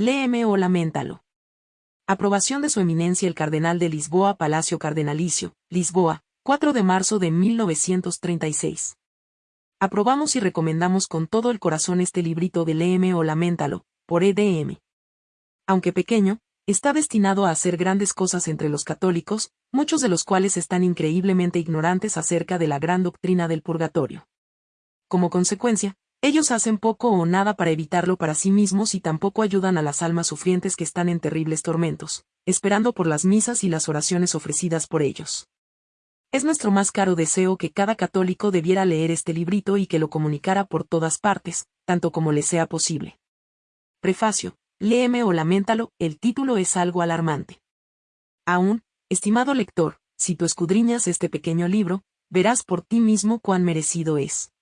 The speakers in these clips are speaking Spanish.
léeme o lamentalo. Aprobación de su eminencia el Cardenal de Lisboa Palacio Cardenalicio, Lisboa, 4 de marzo de 1936. Aprobamos y recomendamos con todo el corazón este librito de Léeme o Lamentalo, por EDM. Aunque pequeño, está destinado a hacer grandes cosas entre los católicos, muchos de los cuales están increíblemente ignorantes acerca de la gran doctrina del purgatorio. Como consecuencia, ellos hacen poco o nada para evitarlo para sí mismos y tampoco ayudan a las almas sufrientes que están en terribles tormentos, esperando por las misas y las oraciones ofrecidas por ellos. Es nuestro más caro deseo que cada católico debiera leer este librito y que lo comunicara por todas partes, tanto como le sea posible. Prefacio, léeme o lamentalo, el título es algo alarmante. Aún, estimado lector, si tú escudriñas este pequeño libro, verás por ti mismo cuán merecido es.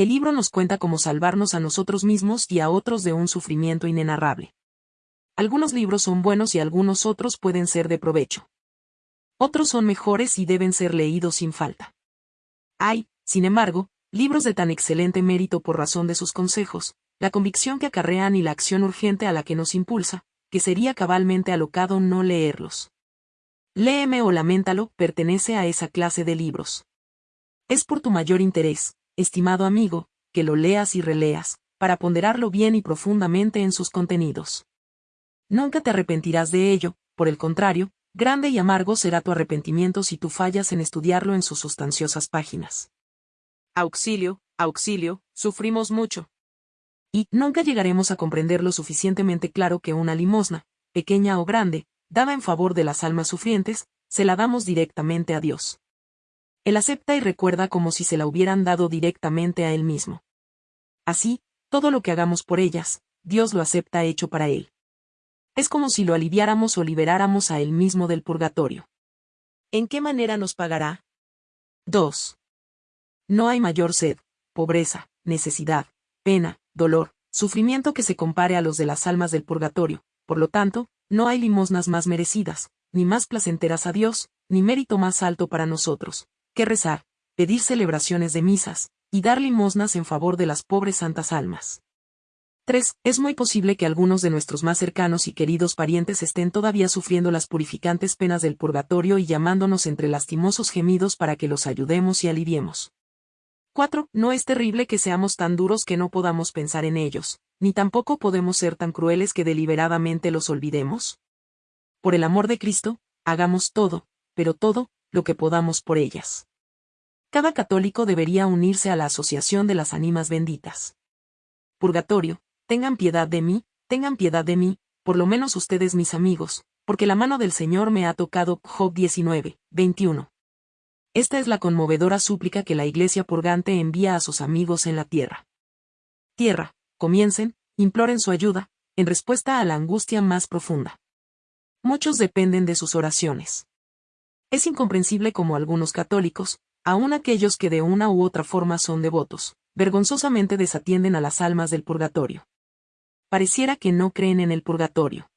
El libro nos cuenta cómo salvarnos a nosotros mismos y a otros de un sufrimiento inenarrable. Algunos libros son buenos y algunos otros pueden ser de provecho. Otros son mejores y deben ser leídos sin falta. Hay, sin embargo, libros de tan excelente mérito por razón de sus consejos, la convicción que acarrean y la acción urgente a la que nos impulsa, que sería cabalmente alocado no leerlos. Léeme o lamentalo pertenece a esa clase de libros. Es por tu mayor interés, estimado amigo, que lo leas y releas, para ponderarlo bien y profundamente en sus contenidos. Nunca te arrepentirás de ello, por el contrario, grande y amargo será tu arrepentimiento si tú fallas en estudiarlo en sus sustanciosas páginas. Auxilio, auxilio, sufrimos mucho y nunca llegaremos a comprender lo suficientemente claro que una limosna, pequeña o grande, dada en favor de las almas sufrientes, se la damos directamente a Dios. Él acepta y recuerda como si se la hubieran dado directamente a Él mismo. Así, todo lo que hagamos por ellas, Dios lo acepta hecho para Él. Es como si lo aliviáramos o liberáramos a Él mismo del purgatorio. ¿En qué manera nos pagará? 2. No hay mayor sed, pobreza, necesidad, pena, dolor, sufrimiento que se compare a los de las almas del purgatorio, por lo tanto, no hay limosnas más merecidas, ni más placenteras a Dios, ni mérito más alto para nosotros, que rezar, pedir celebraciones de misas, y dar limosnas en favor de las pobres santas almas. 3. Es muy posible que algunos de nuestros más cercanos y queridos parientes estén todavía sufriendo las purificantes penas del purgatorio y llamándonos entre lastimosos gemidos para que los ayudemos y aliviemos. 4. No es terrible que seamos tan duros que no podamos pensar en ellos, ni tampoco podemos ser tan crueles que deliberadamente los olvidemos. Por el amor de Cristo, hagamos todo, pero todo, lo que podamos por ellas. Cada católico debería unirse a la Asociación de las Ánimas Benditas. Purgatorio, tengan piedad de mí, tengan piedad de mí, por lo menos ustedes mis amigos, porque la mano del Señor me ha tocado. Job 19, 21. Esta es la conmovedora súplica que la Iglesia purgante envía a sus amigos en la tierra. Tierra, comiencen, imploren su ayuda, en respuesta a la angustia más profunda. Muchos dependen de sus oraciones. Es incomprensible como algunos católicos, aun aquellos que de una u otra forma son devotos, vergonzosamente desatienden a las almas del purgatorio. Pareciera que no creen en el purgatorio.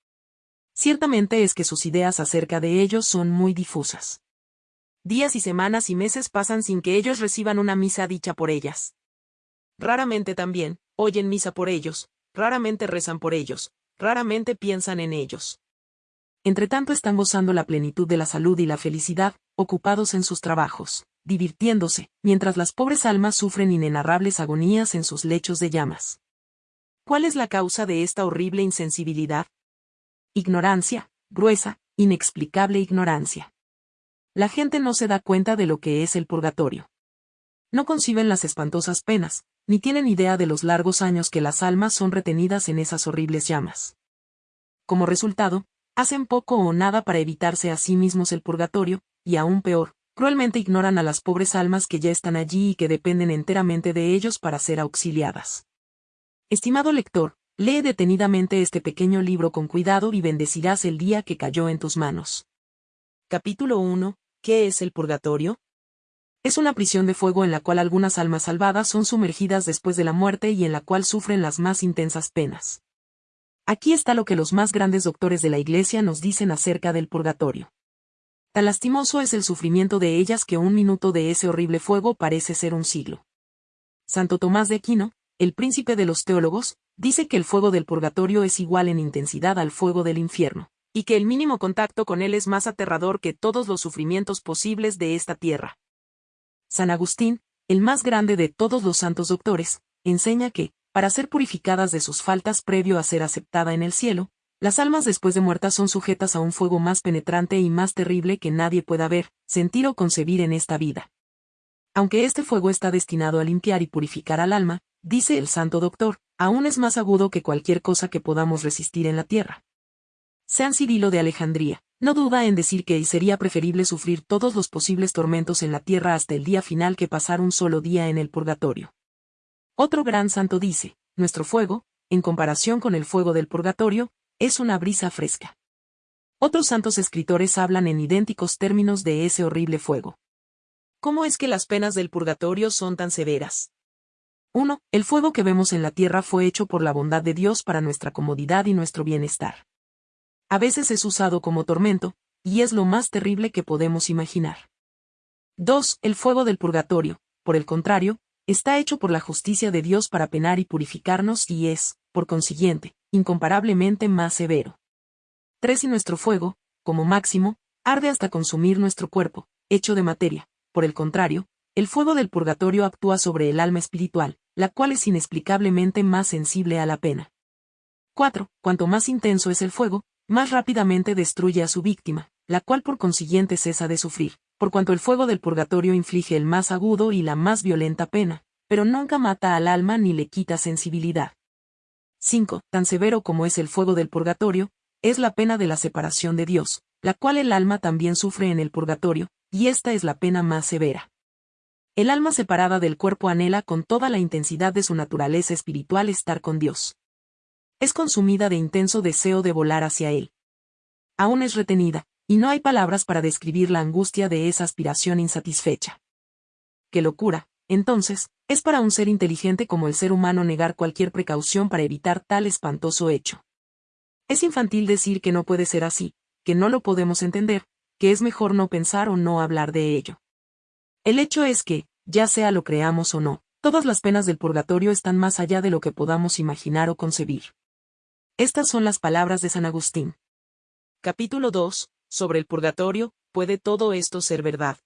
Ciertamente es que sus ideas acerca de ellos son muy difusas. Días y semanas y meses pasan sin que ellos reciban una misa dicha por ellas. Raramente también, oyen misa por ellos, raramente rezan por ellos, raramente piensan en ellos. Entretanto están gozando la plenitud de la salud y la felicidad, ocupados en sus trabajos, divirtiéndose, mientras las pobres almas sufren inenarrables agonías en sus lechos de llamas. ¿Cuál es la causa de esta horrible insensibilidad? Ignorancia, gruesa, inexplicable ignorancia la gente no se da cuenta de lo que es el purgatorio. No conciben las espantosas penas, ni tienen idea de los largos años que las almas son retenidas en esas horribles llamas. Como resultado, hacen poco o nada para evitarse a sí mismos el purgatorio, y aún peor, cruelmente ignoran a las pobres almas que ya están allí y que dependen enteramente de ellos para ser auxiliadas. Estimado lector, lee detenidamente este pequeño libro con cuidado y bendecirás el día que cayó en tus manos. Capítulo 1 ¿Qué es el purgatorio? Es una prisión de fuego en la cual algunas almas salvadas son sumergidas después de la muerte y en la cual sufren las más intensas penas. Aquí está lo que los más grandes doctores de la Iglesia nos dicen acerca del purgatorio. Tan lastimoso es el sufrimiento de ellas que un minuto de ese horrible fuego parece ser un siglo. Santo Tomás de Aquino, el príncipe de los teólogos, dice que el fuego del purgatorio es igual en intensidad al fuego del infierno, y que el mínimo contacto con él es más aterrador que todos los sufrimientos posibles de esta tierra. San Agustín, el más grande de todos los santos doctores, enseña que, para ser purificadas de sus faltas previo a ser aceptada en el cielo, las almas después de muertas son sujetas a un fuego más penetrante y más terrible que nadie pueda ver, sentir o concebir en esta vida. Aunque este fuego está destinado a limpiar y purificar al alma, dice el santo doctor, aún es más agudo que cualquier cosa que podamos resistir en la tierra. San Cirilo de Alejandría, no duda en decir que sería preferible sufrir todos los posibles tormentos en la tierra hasta el día final que pasar un solo día en el purgatorio. Otro gran santo dice, nuestro fuego, en comparación con el fuego del purgatorio, es una brisa fresca. Otros santos escritores hablan en idénticos términos de ese horrible fuego. ¿Cómo es que las penas del purgatorio son tan severas? 1. El fuego que vemos en la tierra fue hecho por la bondad de Dios para nuestra comodidad y nuestro bienestar. A veces es usado como tormento, y es lo más terrible que podemos imaginar. 2. El fuego del purgatorio, por el contrario, está hecho por la justicia de Dios para penar y purificarnos y es, por consiguiente, incomparablemente más severo. 3. Y nuestro fuego, como máximo, arde hasta consumir nuestro cuerpo, hecho de materia. Por el contrario, el fuego del purgatorio actúa sobre el alma espiritual, la cual es inexplicablemente más sensible a la pena. 4. Cuanto más intenso es el fuego, más rápidamente destruye a su víctima, la cual por consiguiente cesa de sufrir, por cuanto el fuego del purgatorio inflige el más agudo y la más violenta pena, pero nunca mata al alma ni le quita sensibilidad. 5. Tan severo como es el fuego del purgatorio, es la pena de la separación de Dios, la cual el alma también sufre en el purgatorio, y esta es la pena más severa. El alma separada del cuerpo anhela con toda la intensidad de su naturaleza espiritual estar con Dios. Es consumida de intenso deseo de volar hacia Él. Aún es retenida, y no hay palabras para describir la angustia de esa aspiración insatisfecha. ¡Qué locura! Entonces, es para un ser inteligente como el ser humano negar cualquier precaución para evitar tal espantoso hecho. Es infantil decir que no puede ser así, que no lo podemos entender, que es mejor no pensar o no hablar de ello. El hecho es que, ya sea lo creamos o no, todas las penas del purgatorio están más allá de lo que podamos imaginar o concebir. Estas son las palabras de San Agustín. Capítulo 2. Sobre el purgatorio, ¿puede todo esto ser verdad?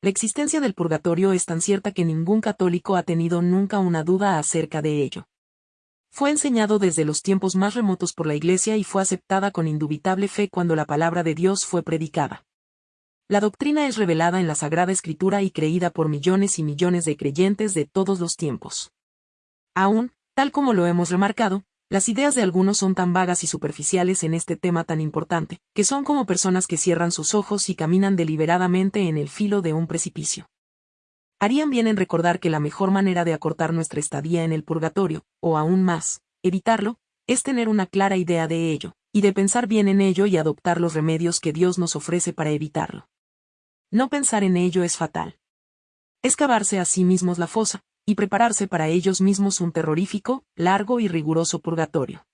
La existencia del purgatorio es tan cierta que ningún católico ha tenido nunca una duda acerca de ello. Fue enseñado desde los tiempos más remotos por la Iglesia y fue aceptada con indubitable fe cuando la palabra de Dios fue predicada. La doctrina es revelada en la Sagrada Escritura y creída por millones y millones de creyentes de todos los tiempos. Aún, tal como lo hemos remarcado, las ideas de algunos son tan vagas y superficiales en este tema tan importante, que son como personas que cierran sus ojos y caminan deliberadamente en el filo de un precipicio. Harían bien en recordar que la mejor manera de acortar nuestra estadía en el purgatorio, o aún más, evitarlo, es tener una clara idea de ello, y de pensar bien en ello y adoptar los remedios que Dios nos ofrece para evitarlo. No pensar en ello es fatal. Es cavarse a sí mismos la fosa, y prepararse para ellos mismos un terrorífico, largo y riguroso purgatorio.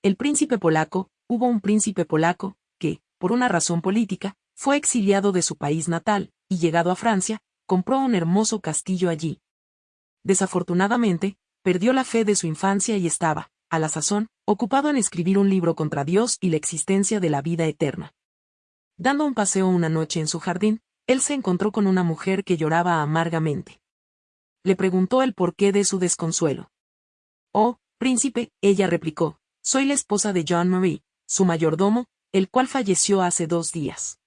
El príncipe polaco, hubo un príncipe polaco, que, por una razón política, fue exiliado de su país natal, y llegado a Francia, compró un hermoso castillo allí. Desafortunadamente, perdió la fe de su infancia y estaba, a la sazón, ocupado en escribir un libro contra Dios y la existencia de la vida eterna. Dando un paseo una noche en su jardín, él se encontró con una mujer que lloraba amargamente. Le preguntó el porqué de su desconsuelo. Oh, príncipe, ella replicó, soy la esposa de John Marie, su mayordomo, el cual falleció hace dos días.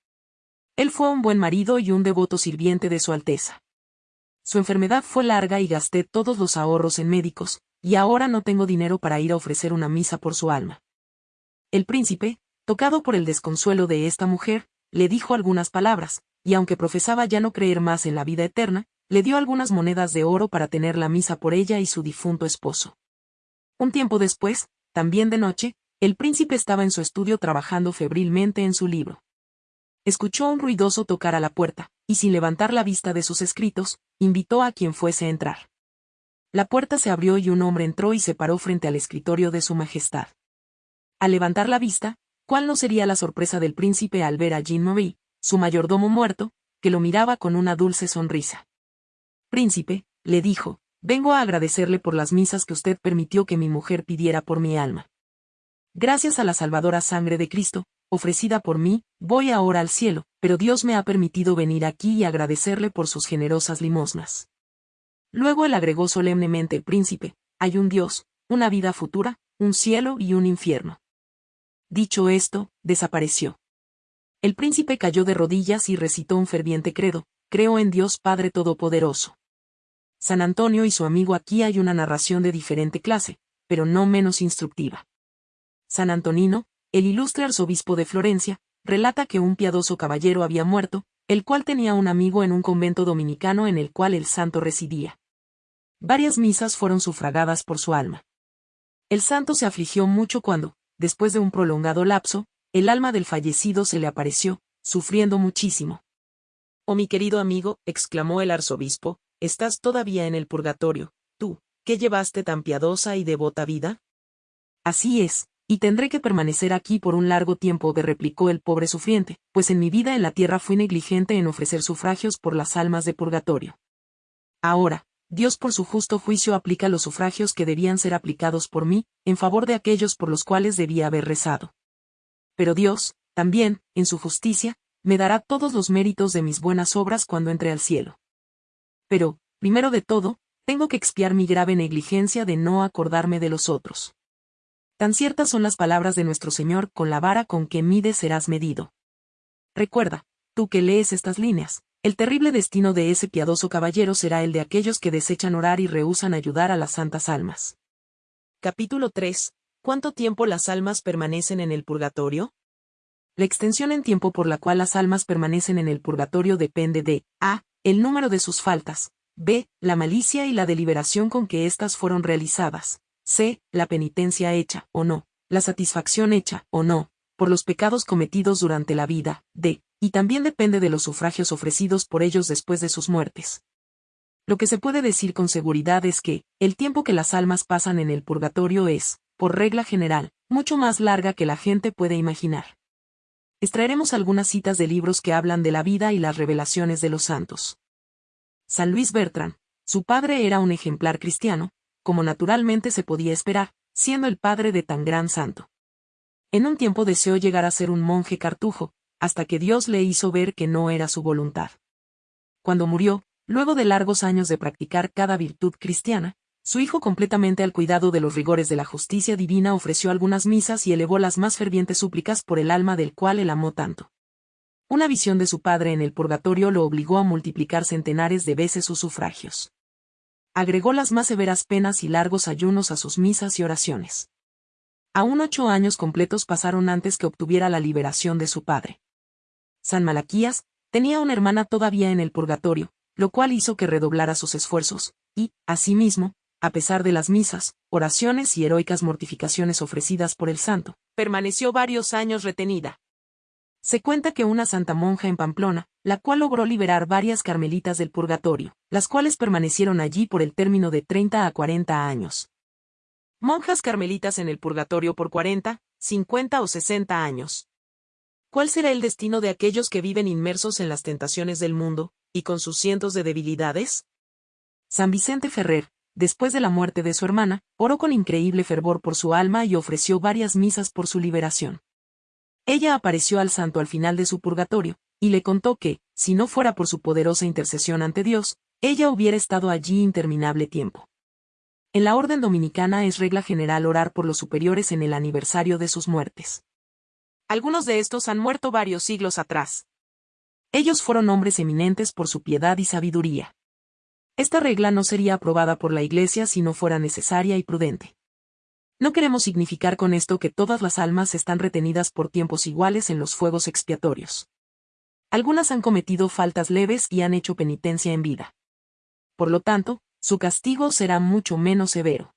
Él fue un buen marido y un devoto sirviente de su Alteza. Su enfermedad fue larga y gasté todos los ahorros en médicos, y ahora no tengo dinero para ir a ofrecer una misa por su alma. El príncipe, tocado por el desconsuelo de esta mujer, le dijo algunas palabras, y aunque profesaba ya no creer más en la vida eterna, le dio algunas monedas de oro para tener la misa por ella y su difunto esposo. Un tiempo después, también de noche, el príncipe estaba en su estudio trabajando febrilmente en su libro. Escuchó un ruidoso tocar a la puerta, y sin levantar la vista de sus escritos, invitó a quien fuese a entrar. La puerta se abrió y un hombre entró y se paró frente al escritorio de su majestad. Al levantar la vista, ¿Cuál no sería la sorpresa del príncipe al ver a Jean-Marie, su mayordomo muerto, que lo miraba con una dulce sonrisa? Príncipe, le dijo, vengo a agradecerle por las misas que usted permitió que mi mujer pidiera por mi alma. Gracias a la salvadora sangre de Cristo, ofrecida por mí, voy ahora al cielo, pero Dios me ha permitido venir aquí y agradecerle por sus generosas limosnas. Luego él agregó solemnemente, príncipe, hay un Dios, una vida futura, un cielo y un infierno. Dicho esto, desapareció. El príncipe cayó de rodillas y recitó un ferviente credo, creo en Dios Padre Todopoderoso. San Antonio y su amigo aquí hay una narración de diferente clase, pero no menos instructiva. San Antonino, el ilustre arzobispo de Florencia, relata que un piadoso caballero había muerto, el cual tenía un amigo en un convento dominicano en el cual el santo residía. Varias misas fueron sufragadas por su alma. El santo se afligió mucho cuando, después de un prolongado lapso, el alma del fallecido se le apareció, sufriendo muchísimo. Oh mi querido amigo, exclamó el arzobispo, estás todavía en el purgatorio, tú, que llevaste tan piadosa y devota vida. Así es, y tendré que permanecer aquí por un largo tiempo, replicó el pobre sufriente, pues en mi vida en la tierra fui negligente en ofrecer sufragios por las almas de purgatorio. Ahora, Dios por su justo juicio aplica los sufragios que debían ser aplicados por mí, en favor de aquellos por los cuales debía haber rezado. Pero Dios, también, en su justicia, me dará todos los méritos de mis buenas obras cuando entre al cielo. Pero, primero de todo, tengo que expiar mi grave negligencia de no acordarme de los otros. Tan ciertas son las palabras de nuestro Señor, con la vara con que mides serás medido. Recuerda, tú que lees estas líneas, el terrible destino de ese piadoso caballero será el de aquellos que desechan orar y rehúsan ayudar a las santas almas. Capítulo 3. ¿Cuánto tiempo las almas permanecen en el purgatorio? La extensión en tiempo por la cual las almas permanecen en el purgatorio depende de a. el número de sus faltas, b. la malicia y la deliberación con que éstas fueron realizadas, C. La penitencia hecha, o no, la satisfacción hecha, o no, por los pecados cometidos durante la vida, D. Y también depende de los sufragios ofrecidos por ellos después de sus muertes. Lo que se puede decir con seguridad es que, el tiempo que las almas pasan en el purgatorio es, por regla general, mucho más larga que la gente puede imaginar. Extraeremos algunas citas de libros que hablan de la vida y las revelaciones de los santos. San Luis Bertrand, su padre era un ejemplar cristiano, como naturalmente se podía esperar, siendo el padre de tan gran santo. En un tiempo deseó llegar a ser un monje cartujo, hasta que Dios le hizo ver que no era su voluntad. Cuando murió, luego de largos años de practicar cada virtud cristiana, su hijo completamente al cuidado de los rigores de la justicia divina ofreció algunas misas y elevó las más fervientes súplicas por el alma del cual él amó tanto. Una visión de su padre en el purgatorio lo obligó a multiplicar centenares de veces sus sufragios agregó las más severas penas y largos ayunos a sus misas y oraciones. Aún ocho años completos pasaron antes que obtuviera la liberación de su padre. San Malaquías tenía una hermana todavía en el purgatorio, lo cual hizo que redoblara sus esfuerzos, y, asimismo, a pesar de las misas, oraciones y heroicas mortificaciones ofrecidas por el santo, permaneció varios años retenida. Se cuenta que una santa monja en Pamplona, la cual logró liberar varias carmelitas del purgatorio, las cuales permanecieron allí por el término de 30 a 40 años. Monjas carmelitas en el purgatorio por 40, 50 o 60 años. ¿Cuál será el destino de aquellos que viven inmersos en las tentaciones del mundo, y con sus cientos de debilidades? San Vicente Ferrer, después de la muerte de su hermana, oró con increíble fervor por su alma y ofreció varias misas por su liberación. Ella apareció al santo al final de su purgatorio, y le contó que, si no fuera por su poderosa intercesión ante Dios, ella hubiera estado allí interminable tiempo. En la orden dominicana es regla general orar por los superiores en el aniversario de sus muertes. Algunos de estos han muerto varios siglos atrás. Ellos fueron hombres eminentes por su piedad y sabiduría. Esta regla no sería aprobada por la Iglesia si no fuera necesaria y prudente. No queremos significar con esto que todas las almas están retenidas por tiempos iguales en los fuegos expiatorios. Algunas han cometido faltas leves y han hecho penitencia en vida. Por lo tanto, su castigo será mucho menos severo.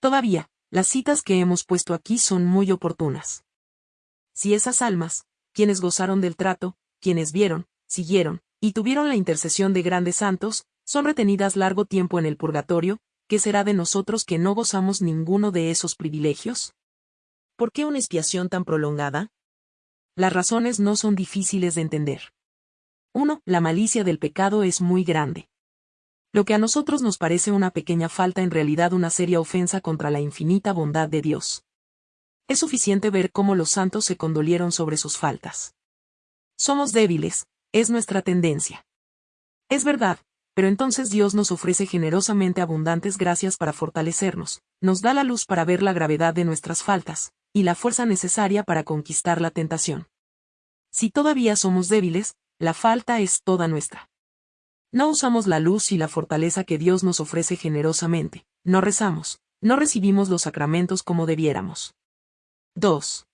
Todavía, las citas que hemos puesto aquí son muy oportunas. Si esas almas, quienes gozaron del trato, quienes vieron, siguieron, y tuvieron la intercesión de grandes santos, son retenidas largo tiempo en el purgatorio, ¿qué será de nosotros que no gozamos ninguno de esos privilegios? ¿Por qué una expiación tan prolongada? Las razones no son difíciles de entender. 1. La malicia del pecado es muy grande. Lo que a nosotros nos parece una pequeña falta en realidad una seria ofensa contra la infinita bondad de Dios. Es suficiente ver cómo los santos se condolieron sobre sus faltas. Somos débiles, es nuestra tendencia. Es verdad, pero entonces Dios nos ofrece generosamente abundantes gracias para fortalecernos, nos da la luz para ver la gravedad de nuestras faltas, y la fuerza necesaria para conquistar la tentación. Si todavía somos débiles, la falta es toda nuestra. No usamos la luz y la fortaleza que Dios nos ofrece generosamente, no rezamos, no recibimos los sacramentos como debiéramos. 2.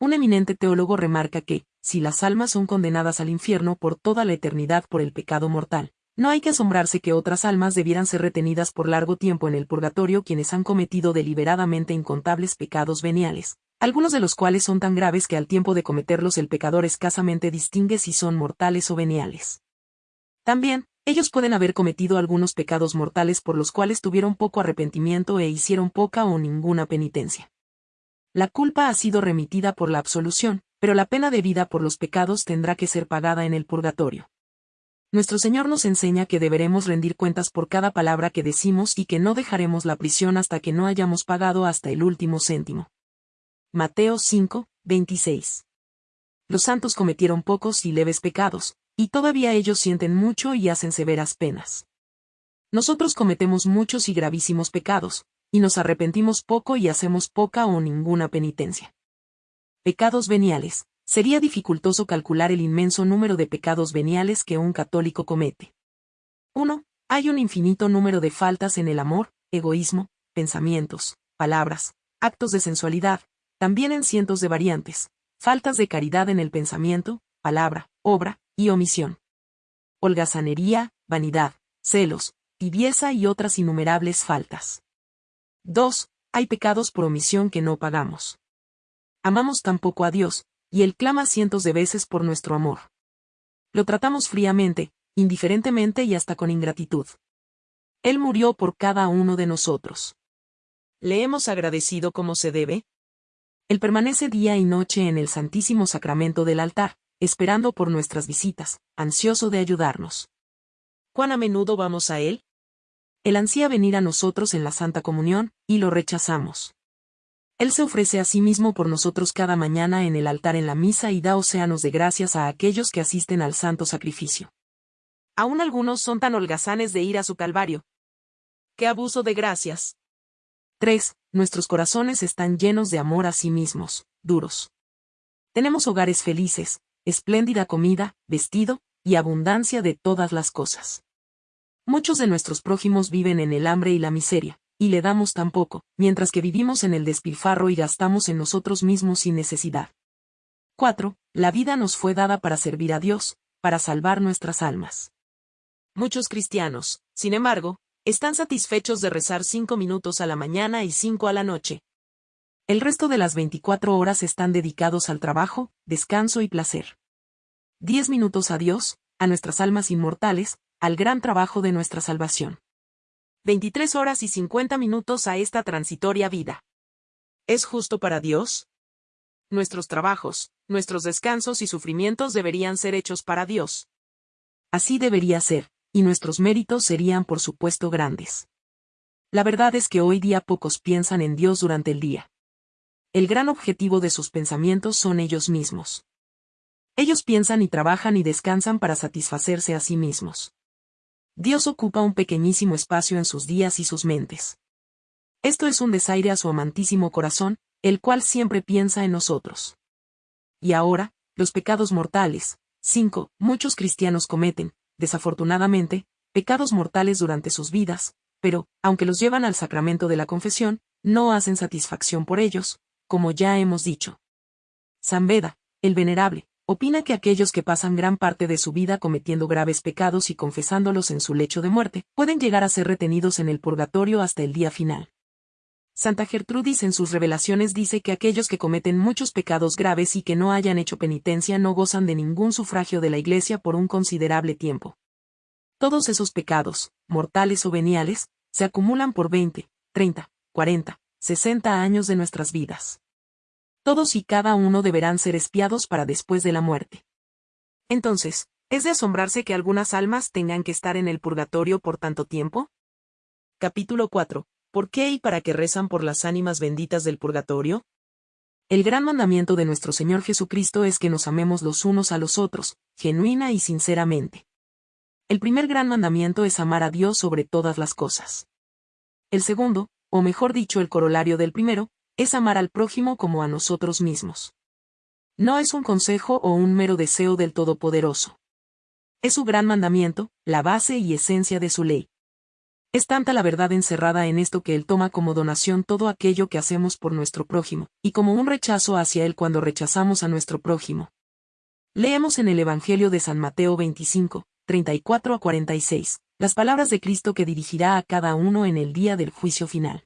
Un eminente teólogo remarca que, si las almas son condenadas al infierno por toda la eternidad por el pecado mortal, no hay que asombrarse que otras almas debieran ser retenidas por largo tiempo en el purgatorio quienes han cometido deliberadamente incontables pecados veniales, algunos de los cuales son tan graves que al tiempo de cometerlos el pecador escasamente distingue si son mortales o veniales. También, ellos pueden haber cometido algunos pecados mortales por los cuales tuvieron poco arrepentimiento e hicieron poca o ninguna penitencia. La culpa ha sido remitida por la absolución, pero la pena debida por los pecados tendrá que ser pagada en el purgatorio. Nuestro Señor nos enseña que deberemos rendir cuentas por cada palabra que decimos y que no dejaremos la prisión hasta que no hayamos pagado hasta el último céntimo. Mateo 5, 26. Los santos cometieron pocos y leves pecados, y todavía ellos sienten mucho y hacen severas penas. Nosotros cometemos muchos y gravísimos pecados, y nos arrepentimos poco y hacemos poca o ninguna penitencia. Pecados veniales. Sería dificultoso calcular el inmenso número de pecados veniales que un católico comete. 1. Hay un infinito número de faltas en el amor, egoísmo, pensamientos, palabras, actos de sensualidad, también en cientos de variantes, faltas de caridad en el pensamiento, palabra, obra, y omisión. Holgazanería, vanidad, celos, tibieza y otras innumerables faltas. 2. Hay pecados por omisión que no pagamos. Amamos tan poco a Dios, y Él clama cientos de veces por nuestro amor. Lo tratamos fríamente, indiferentemente y hasta con ingratitud. Él murió por cada uno de nosotros. ¿Le hemos agradecido como se debe? Él permanece día y noche en el Santísimo Sacramento del altar, esperando por nuestras visitas, ansioso de ayudarnos. ¿Cuán a menudo vamos a Él? Él ansía venir a nosotros en la Santa Comunión, y lo rechazamos. Él se ofrece a sí mismo por nosotros cada mañana en el altar en la misa y da océanos de gracias a aquellos que asisten al santo sacrificio. Aún algunos son tan holgazanes de ir a su calvario. ¡Qué abuso de gracias! 3. Nuestros corazones están llenos de amor a sí mismos, duros. Tenemos hogares felices, espléndida comida, vestido, y abundancia de todas las cosas. Muchos de nuestros prójimos viven en el hambre y la miseria, y le damos tan poco, mientras que vivimos en el despilfarro y gastamos en nosotros mismos sin necesidad. 4. La vida nos fue dada para servir a Dios, para salvar nuestras almas. Muchos cristianos, sin embargo, están satisfechos de rezar cinco minutos a la mañana y cinco a la noche, el resto de las 24 horas están dedicados al trabajo, descanso y placer. 10 minutos a Dios, a nuestras almas inmortales, al gran trabajo de nuestra salvación. 23 horas y 50 minutos a esta transitoria vida. ¿Es justo para Dios? Nuestros trabajos, nuestros descansos y sufrimientos deberían ser hechos para Dios. Así debería ser, y nuestros méritos serían por supuesto grandes. La verdad es que hoy día pocos piensan en Dios durante el día el gran objetivo de sus pensamientos son ellos mismos. Ellos piensan y trabajan y descansan para satisfacerse a sí mismos. Dios ocupa un pequeñísimo espacio en sus días y sus mentes. Esto es un desaire a su amantísimo corazón, el cual siempre piensa en nosotros. Y ahora, los pecados mortales. 5. Muchos cristianos cometen, desafortunadamente, pecados mortales durante sus vidas, pero, aunque los llevan al sacramento de la confesión, no hacen satisfacción por ellos, como ya hemos dicho. San Beda, el venerable, opina que aquellos que pasan gran parte de su vida cometiendo graves pecados y confesándolos en su lecho de muerte, pueden llegar a ser retenidos en el purgatorio hasta el día final. Santa Gertrudis en sus revelaciones dice que aquellos que cometen muchos pecados graves y que no hayan hecho penitencia no gozan de ningún sufragio de la Iglesia por un considerable tiempo. Todos esos pecados, mortales o veniales, se acumulan por 20, 30, 40, 60 años de nuestras vidas. Todos y cada uno deberán ser espiados para después de la muerte. Entonces, ¿Es de asombrarse que algunas almas tengan que estar en el purgatorio por tanto tiempo? Capítulo 4. ¿Por qué y para qué rezan por las ánimas benditas del purgatorio? El gran mandamiento de nuestro Señor Jesucristo es que nos amemos los unos a los otros, genuina y sinceramente. El primer gran mandamiento es amar a Dios sobre todas las cosas. El segundo, o mejor dicho el corolario del primero, es amar al prójimo como a nosotros mismos. No es un consejo o un mero deseo del Todopoderoso. Es su gran mandamiento, la base y esencia de su ley. Es tanta la verdad encerrada en esto que Él toma como donación todo aquello que hacemos por nuestro prójimo, y como un rechazo hacia Él cuando rechazamos a nuestro prójimo. Leemos en el Evangelio de San Mateo 25, 34 a 46, las palabras de Cristo que dirigirá a cada uno en el día del juicio final.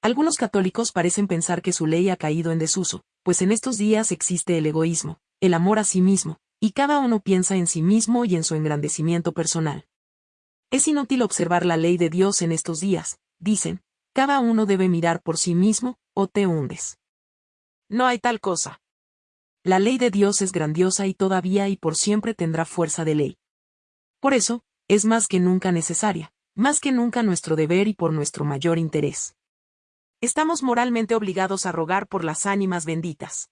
Algunos católicos parecen pensar que su ley ha caído en desuso, pues en estos días existe el egoísmo, el amor a sí mismo, y cada uno piensa en sí mismo y en su engrandecimiento personal. Es inútil observar la ley de Dios en estos días, dicen, cada uno debe mirar por sí mismo, o te hundes. No hay tal cosa. La ley de Dios es grandiosa y todavía y por siempre tendrá fuerza de ley. Por eso, es más que nunca necesaria, más que nunca nuestro deber y por nuestro mayor interés. Estamos moralmente obligados a rogar por las ánimas benditas.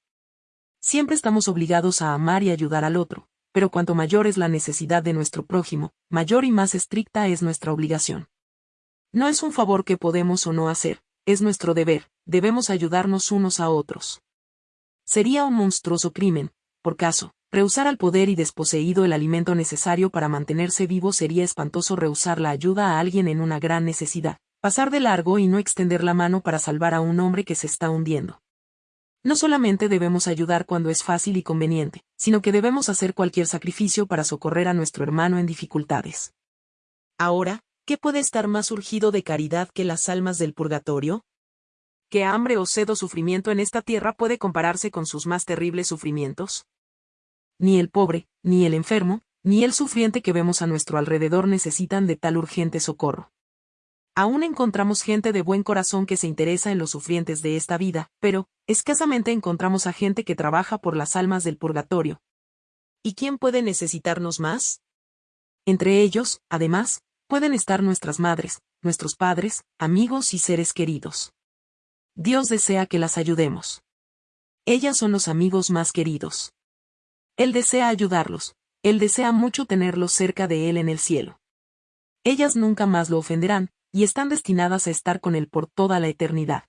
Siempre estamos obligados a amar y ayudar al otro, pero cuanto mayor es la necesidad de nuestro prójimo, mayor y más estricta es nuestra obligación. No es un favor que podemos o no hacer, es nuestro deber, debemos ayudarnos unos a otros. Sería un monstruoso crimen, por caso, rehusar al poder y desposeído el alimento necesario para mantenerse vivo sería espantoso rehusar la ayuda a alguien en una gran necesidad, pasar de largo y no extender la mano para salvar a un hombre que se está hundiendo. No solamente debemos ayudar cuando es fácil y conveniente, sino que debemos hacer cualquier sacrificio para socorrer a nuestro hermano en dificultades. Ahora, ¿qué puede estar más urgido de caridad que las almas del purgatorio? ¿Qué hambre o sed o sufrimiento en esta tierra puede compararse con sus más terribles sufrimientos? Ni el pobre, ni el enfermo, ni el sufriente que vemos a nuestro alrededor necesitan de tal urgente socorro. Aún encontramos gente de buen corazón que se interesa en los sufrientes de esta vida, pero, escasamente encontramos a gente que trabaja por las almas del purgatorio. ¿Y quién puede necesitarnos más? Entre ellos, además, pueden estar nuestras madres, nuestros padres, amigos y seres queridos. Dios desea que las ayudemos. Ellas son los amigos más queridos. Él desea ayudarlos, Él desea mucho tenerlos cerca de Él en el cielo. Ellas nunca más lo ofenderán, y están destinadas a estar con Él por toda la eternidad.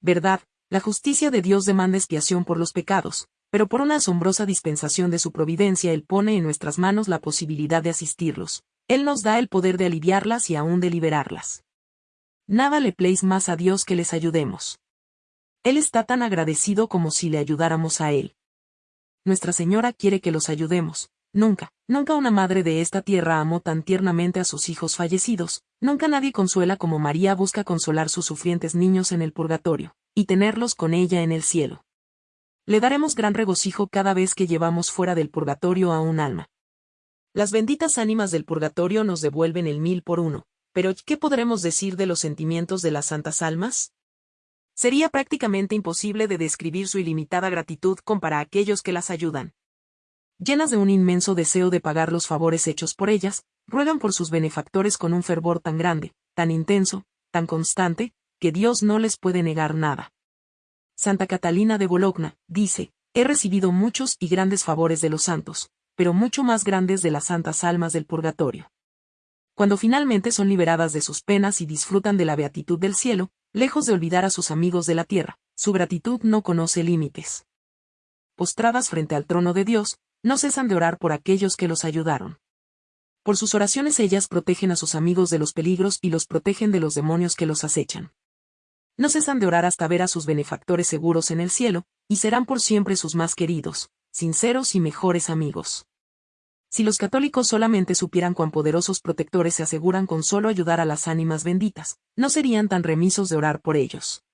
Verdad, la justicia de Dios demanda expiación por los pecados, pero por una asombrosa dispensación de su providencia Él pone en nuestras manos la posibilidad de asistirlos. Él nos da el poder de aliviarlas y aún de liberarlas. Nada le pleis más a Dios que les ayudemos. Él está tan agradecido como si le ayudáramos a Él. Nuestra Señora quiere que los ayudemos, Nunca, nunca una madre de esta tierra amó tan tiernamente a sus hijos fallecidos, nunca nadie consuela como María busca consolar sus sufrientes niños en el purgatorio, y tenerlos con ella en el cielo. Le daremos gran regocijo cada vez que llevamos fuera del purgatorio a un alma. Las benditas ánimas del purgatorio nos devuelven el mil por uno, pero ¿qué podremos decir de los sentimientos de las santas almas? Sería prácticamente imposible de describir su ilimitada gratitud con para aquellos que las ayudan llenas de un inmenso deseo de pagar los favores hechos por ellas, ruegan por sus benefactores con un fervor tan grande, tan intenso, tan constante, que Dios no les puede negar nada. Santa Catalina de Bologna, dice, he recibido muchos y grandes favores de los santos, pero mucho más grandes de las santas almas del purgatorio. Cuando finalmente son liberadas de sus penas y disfrutan de la beatitud del cielo, lejos de olvidar a sus amigos de la tierra, su gratitud no conoce límites. Postradas frente al trono de Dios, no cesan de orar por aquellos que los ayudaron. Por sus oraciones ellas protegen a sus amigos de los peligros y los protegen de los demonios que los acechan. No cesan de orar hasta ver a sus benefactores seguros en el cielo, y serán por siempre sus más queridos, sinceros y mejores amigos. Si los católicos solamente supieran cuán poderosos protectores se aseguran con solo ayudar a las ánimas benditas, no serían tan remisos de orar por ellos.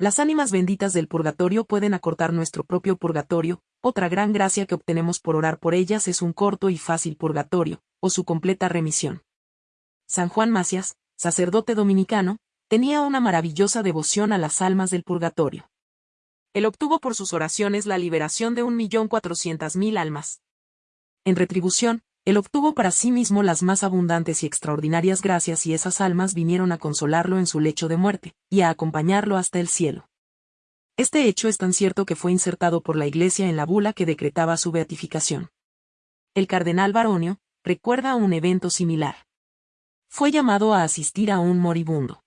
Las ánimas benditas del purgatorio pueden acortar nuestro propio purgatorio, otra gran gracia que obtenemos por orar por ellas es un corto y fácil purgatorio, o su completa remisión. San Juan Macias, sacerdote dominicano, tenía una maravillosa devoción a las almas del purgatorio. Él obtuvo por sus oraciones la liberación de un millón cuatrocientas mil almas. En retribución, él obtuvo para sí mismo las más abundantes y extraordinarias gracias y esas almas vinieron a consolarlo en su lecho de muerte, y a acompañarlo hasta el cielo. Este hecho es tan cierto que fue insertado por la Iglesia en la bula que decretaba su beatificación. El cardenal Baronio, recuerda un evento similar. Fue llamado a asistir a un moribundo.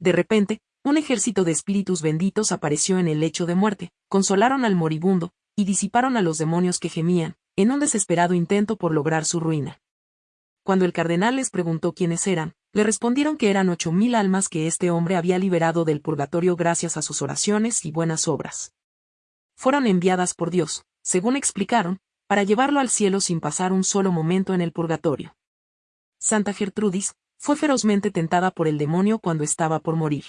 De repente, un ejército de espíritus benditos apareció en el lecho de muerte, consolaron al moribundo, y disiparon a los demonios que gemían, en un desesperado intento por lograr su ruina. Cuando el cardenal les preguntó quiénes eran, le respondieron que eran ocho mil almas que este hombre había liberado del purgatorio gracias a sus oraciones y buenas obras. Fueron enviadas por Dios, según explicaron, para llevarlo al cielo sin pasar un solo momento en el purgatorio. Santa Gertrudis, fue ferozmente tentada por el demonio cuando estaba por morir.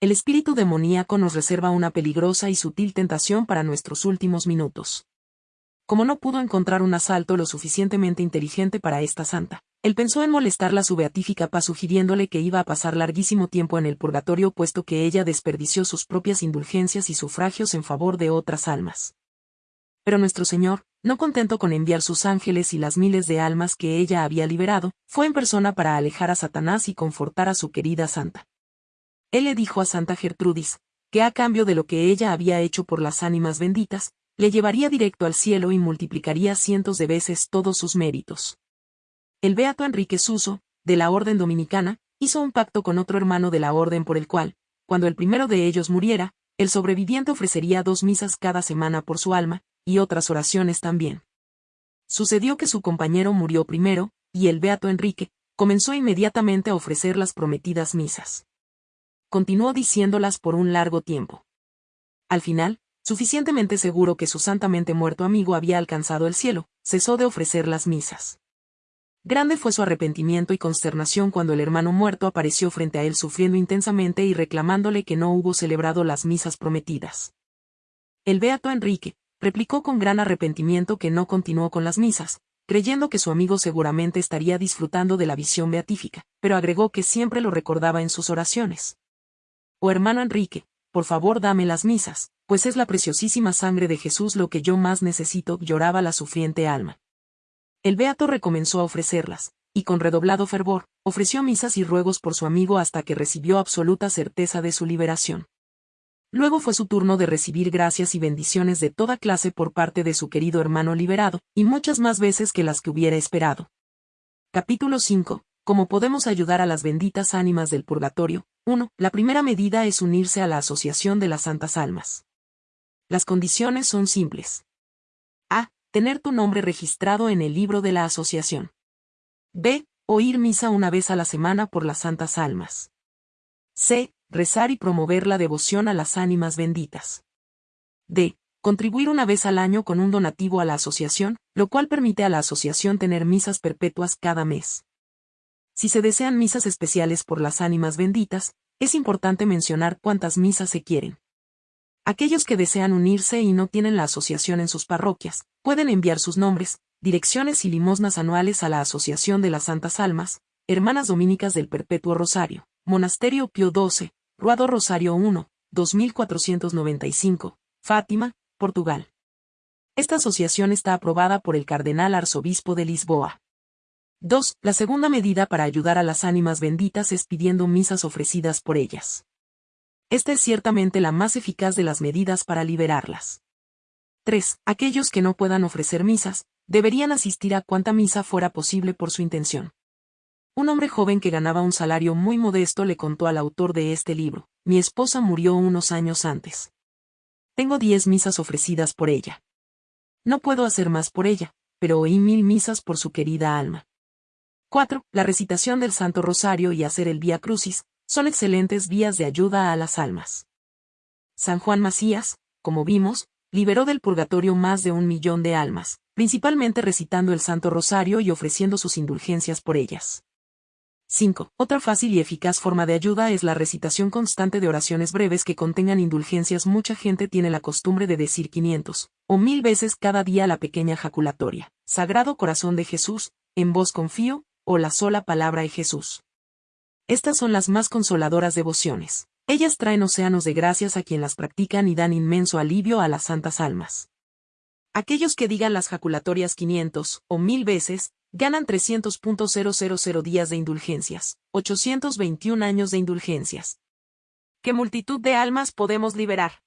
El espíritu demoníaco nos reserva una peligrosa y sutil tentación para nuestros últimos minutos. Como no pudo encontrar un asalto lo suficientemente inteligente para esta santa, él pensó en molestarla su beatífica paz sugiriéndole que iba a pasar larguísimo tiempo en el purgatorio puesto que ella desperdició sus propias indulgencias y sufragios en favor de otras almas. Pero nuestro Señor, no contento con enviar sus ángeles y las miles de almas que ella había liberado, fue en persona para alejar a Satanás y confortar a su querida santa. Él le dijo a Santa Gertrudis, que a cambio de lo que ella había hecho por las ánimas benditas, le llevaría directo al cielo y multiplicaría cientos de veces todos sus méritos. El beato Enrique Suso, de la Orden Dominicana, hizo un pacto con otro hermano de la Orden por el cual, cuando el primero de ellos muriera, el sobreviviente ofrecería dos misas cada semana por su alma, y otras oraciones también. Sucedió que su compañero murió primero, y el beato Enrique, comenzó inmediatamente a ofrecer las prometidas misas. Continuó diciéndolas por un largo tiempo. Al final, suficientemente seguro que su santamente muerto amigo había alcanzado el cielo, cesó de ofrecer las misas. Grande fue su arrepentimiento y consternación cuando el hermano muerto apareció frente a él sufriendo intensamente y reclamándole que no hubo celebrado las misas prometidas. El beato Enrique, replicó con gran arrepentimiento que no continuó con las misas, creyendo que su amigo seguramente estaría disfrutando de la visión beatífica, pero agregó que siempre lo recordaba en sus oraciones. Oh hermano Enrique, por favor dame las misas, pues es la preciosísima sangre de Jesús lo que yo más necesito, lloraba la sufriente alma. El beato recomenzó a ofrecerlas, y con redoblado fervor, ofreció misas y ruegos por su amigo hasta que recibió absoluta certeza de su liberación. Luego fue su turno de recibir gracias y bendiciones de toda clase por parte de su querido hermano liberado, y muchas más veces que las que hubiera esperado. Capítulo 5. ¿Cómo podemos ayudar a las benditas ánimas del purgatorio? 1. La primera medida es unirse a la Asociación de las Santas Almas. Las condiciones son simples. A. Tener tu nombre registrado en el libro de la asociación. B. Oír misa una vez a la semana por las santas almas. C. Rezar y promover la devoción a las ánimas benditas. D. Contribuir una vez al año con un donativo a la asociación, lo cual permite a la asociación tener misas perpetuas cada mes. Si se desean misas especiales por las ánimas benditas, es importante mencionar cuántas misas se quieren. Aquellos que desean unirse y no tienen la asociación en sus parroquias, pueden enviar sus nombres, direcciones y limosnas anuales a la Asociación de las Santas Almas, Hermanas Dominicas del Perpetuo Rosario, Monasterio Pío XII, Ruado Rosario 1, 2495, Fátima, Portugal. Esta asociación está aprobada por el Cardenal Arzobispo de Lisboa. 2. La segunda medida para ayudar a las ánimas benditas es pidiendo misas ofrecidas por ellas. Esta es ciertamente la más eficaz de las medidas para liberarlas. 3. Aquellos que no puedan ofrecer misas, deberían asistir a cuanta misa fuera posible por su intención. Un hombre joven que ganaba un salario muy modesto le contó al autor de este libro, mi esposa murió unos años antes. Tengo diez misas ofrecidas por ella. No puedo hacer más por ella, pero oí mil misas por su querida alma. 4. La recitación del Santo Rosario y hacer el Vía Crucis, son excelentes vías de ayuda a las almas. San Juan Macías, como vimos, liberó del purgatorio más de un millón de almas, principalmente recitando el Santo Rosario y ofreciendo sus indulgencias por ellas. 5. Otra fácil y eficaz forma de ayuda es la recitación constante de oraciones breves que contengan indulgencias. Mucha gente tiene la costumbre de decir 500 o mil veces cada día la pequeña jaculatoria, Sagrado Corazón de Jesús, en vos confío, o la sola palabra de Jesús. Estas son las más consoladoras devociones. Ellas traen océanos de gracias a quien las practican y dan inmenso alivio a las santas almas. Aquellos que digan las jaculatorias 500 o 1000 veces, ganan 300.000 días de indulgencias, 821 años de indulgencias. ¿Qué multitud de almas podemos liberar?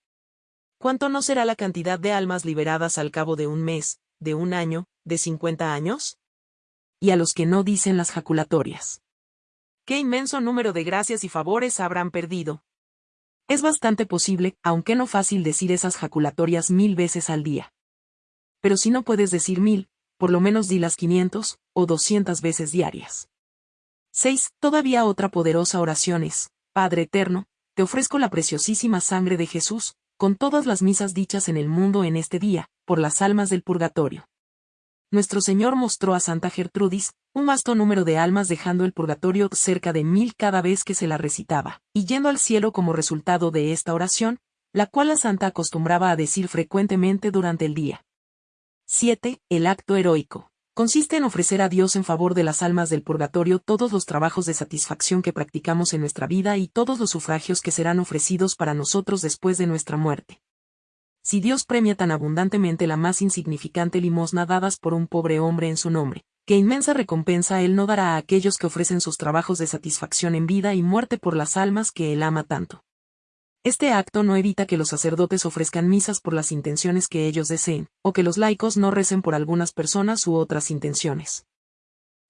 ¿Cuánto no será la cantidad de almas liberadas al cabo de un mes, de un año, de 50 años? Y a los que no dicen las jaculatorias. ¿Qué inmenso número de gracias y favores habrán perdido? Es bastante posible, aunque no fácil decir esas jaculatorias mil veces al día. Pero si no puedes decir mil, por lo menos di las 500 o 200 veces diarias. 6. Todavía otra poderosa oración es, Padre Eterno, te ofrezco la preciosísima sangre de Jesús, con todas las misas dichas en el mundo en este día, por las almas del purgatorio. Nuestro Señor mostró a Santa Gertrudis, un vasto número de almas dejando el purgatorio cerca de mil cada vez que se la recitaba, y yendo al cielo como resultado de esta oración, la cual la santa acostumbraba a decir frecuentemente durante el día. 7. El acto heroico. Consiste en ofrecer a Dios en favor de las almas del purgatorio todos los trabajos de satisfacción que practicamos en nuestra vida y todos los sufragios que serán ofrecidos para nosotros después de nuestra muerte. Si Dios premia tan abundantemente la más insignificante limosna dadas por un pobre hombre en su nombre, qué inmensa recompensa Él no dará a aquellos que ofrecen sus trabajos de satisfacción en vida y muerte por las almas que Él ama tanto. Este acto no evita que los sacerdotes ofrezcan misas por las intenciones que ellos deseen, o que los laicos no recen por algunas personas u otras intenciones.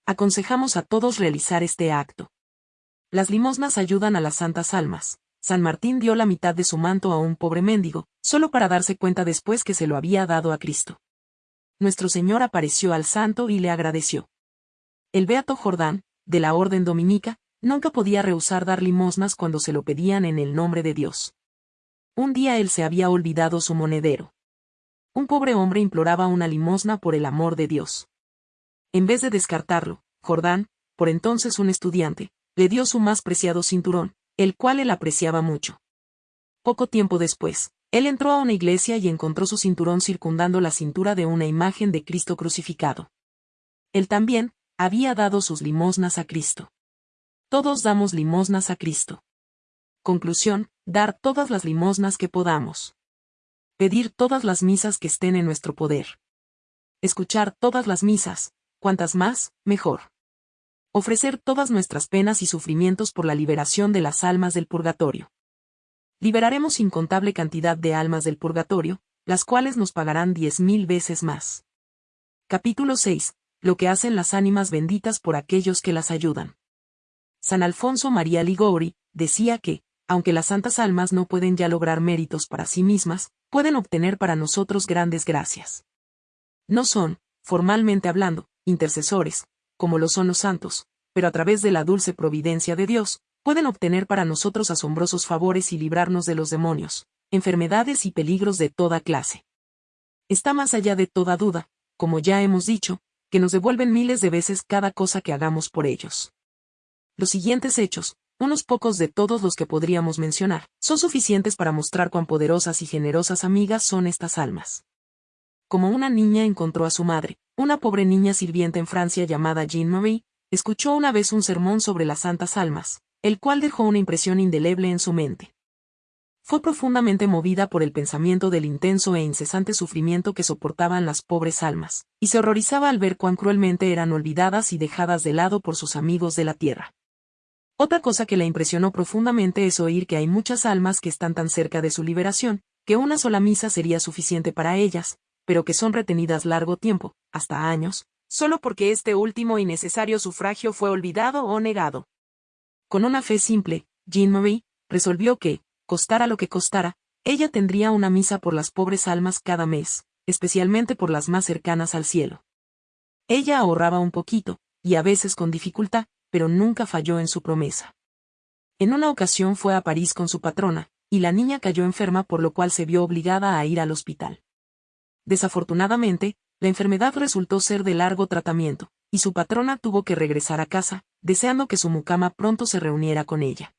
Aconsejamos a todos realizar este acto. Las limosnas ayudan a las santas almas. San Martín dio la mitad de su manto a un pobre mendigo, solo para darse cuenta después que se lo había dado a Cristo. Nuestro Señor apareció al santo y le agradeció. El Beato Jordán, de la Orden Dominica, nunca podía rehusar dar limosnas cuando se lo pedían en el nombre de Dios. Un día él se había olvidado su monedero. Un pobre hombre imploraba una limosna por el amor de Dios. En vez de descartarlo, Jordán, por entonces un estudiante, le dio su más preciado cinturón, el cual él apreciaba mucho. Poco tiempo después, él entró a una iglesia y encontró su cinturón circundando la cintura de una imagen de Cristo crucificado. Él también, había dado sus limosnas a Cristo. Todos damos limosnas a Cristo. Conclusión, dar todas las limosnas que podamos. Pedir todas las misas que estén en nuestro poder. Escuchar todas las misas, cuantas más, mejor. Ofrecer todas nuestras penas y sufrimientos por la liberación de las almas del purgatorio. Liberaremos incontable cantidad de almas del purgatorio, las cuales nos pagarán diez mil veces más. Capítulo 6. Lo que hacen las ánimas benditas por aquellos que las ayudan. San Alfonso María Ligori, decía que, aunque las santas almas no pueden ya lograr méritos para sí mismas, pueden obtener para nosotros grandes gracias. No son, formalmente hablando, intercesores, como lo son los santos, pero a través de la dulce providencia de Dios, pueden obtener para nosotros asombrosos favores y librarnos de los demonios, enfermedades y peligros de toda clase. Está más allá de toda duda, como ya hemos dicho, que nos devuelven miles de veces cada cosa que hagamos por ellos. Los siguientes hechos, unos pocos de todos los que podríamos mencionar, son suficientes para mostrar cuán poderosas y generosas amigas son estas almas. Como una niña encontró a su madre, una pobre niña sirvienta en Francia llamada Jean Marie, escuchó una vez un sermón sobre las santas almas, el cual dejó una impresión indeleble en su mente. Fue profundamente movida por el pensamiento del intenso e incesante sufrimiento que soportaban las pobres almas, y se horrorizaba al ver cuán cruelmente eran olvidadas y dejadas de lado por sus amigos de la tierra. Otra cosa que la impresionó profundamente es oír que hay muchas almas que están tan cerca de su liberación, que una sola misa sería suficiente para ellas, pero que son retenidas largo tiempo, hasta años, solo porque este último y necesario sufragio fue olvidado o negado. Con una fe simple, Jean Marie resolvió que, costara lo que costara, ella tendría una misa por las pobres almas cada mes, especialmente por las más cercanas al cielo. Ella ahorraba un poquito, y a veces con dificultad, pero nunca falló en su promesa. En una ocasión fue a París con su patrona, y la niña cayó enferma por lo cual se vio obligada a ir al hospital. Desafortunadamente, la enfermedad resultó ser de largo tratamiento, y su patrona tuvo que regresar a casa, deseando que su mucama pronto se reuniera con ella.